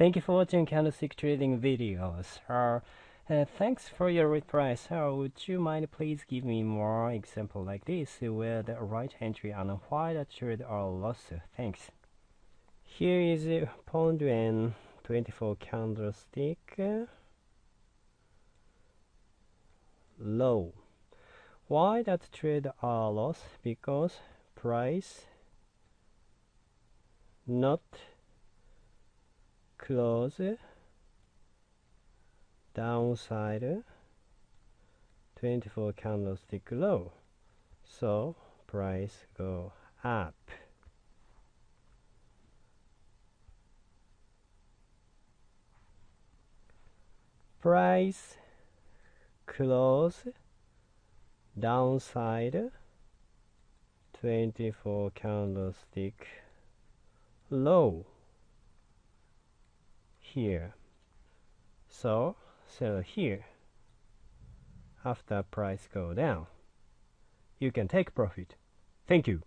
Thank you for watching candlestick trading videos. Uh, uh, thanks for your reply. So would you mind please give me more example like this where the right entry and why the trade are lost? Thanks. Here is a pound and 24 candlestick low. Why that trade are lost? Because price not close downside 24 candlestick low. So price go up. Price close downside 24 candlestick low here. So sell here after price go down you can take profit. Thank you